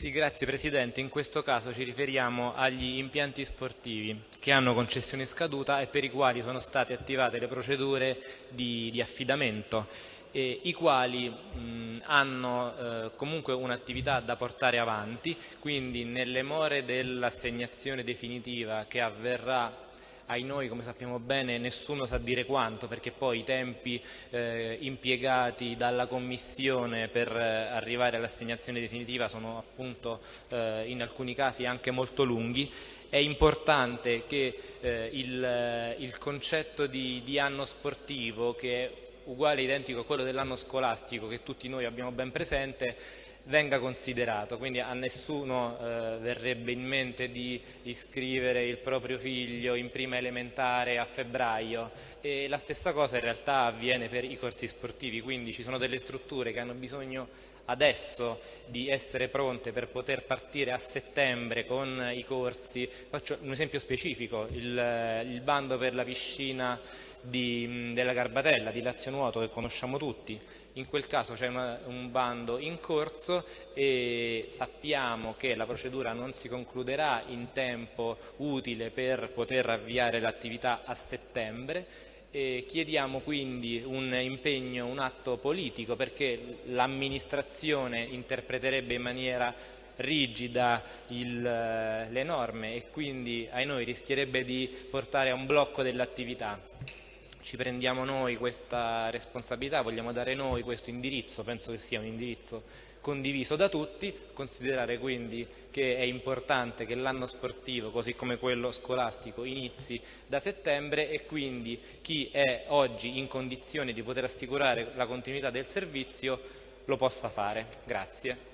Sì, grazie Presidente. In questo caso ci riferiamo agli impianti sportivi che hanno concessione scaduta e per i quali sono state attivate le procedure di, di affidamento eh, i quali mh, hanno eh, comunque un'attività da portare avanti, quindi nelle more dell'assegnazione definitiva che avverrà ai noi, come sappiamo bene, nessuno sa dire quanto, perché poi i tempi eh, impiegati dalla Commissione per eh, arrivare all'assegnazione definitiva sono appunto eh, in alcuni casi anche molto lunghi. È importante che eh, il, il, concetto di, di anno sportivo, che è uguale identico a quello dell'anno scolastico che tutti noi abbiamo ben presente venga considerato, quindi a nessuno eh, verrebbe in mente di iscrivere il proprio figlio in prima elementare a febbraio e la stessa cosa in realtà avviene per i corsi sportivi, quindi ci sono delle strutture che hanno bisogno adesso di essere pronte per poter partire a settembre con i corsi. Faccio un esempio specifico, il, il bando per la piscina di, della Garbatella, di Lazio Nuoto, che conosciamo tutti. In quel caso c'è un bando in corso e sappiamo che la procedura non si concluderà in tempo utile per poter avviare l'attività a settembre. E chiediamo quindi un impegno, un atto politico perché l'amministrazione interpreterebbe in maniera rigida il, le norme e quindi ai noi rischierebbe di portare a un blocco dell'attività ci prendiamo noi questa responsabilità, vogliamo dare noi questo indirizzo, penso che sia un indirizzo condiviso da tutti, considerare quindi che è importante che l'anno sportivo, così come quello scolastico, inizi da settembre e quindi chi è oggi in condizione di poter assicurare la continuità del servizio lo possa fare. Grazie.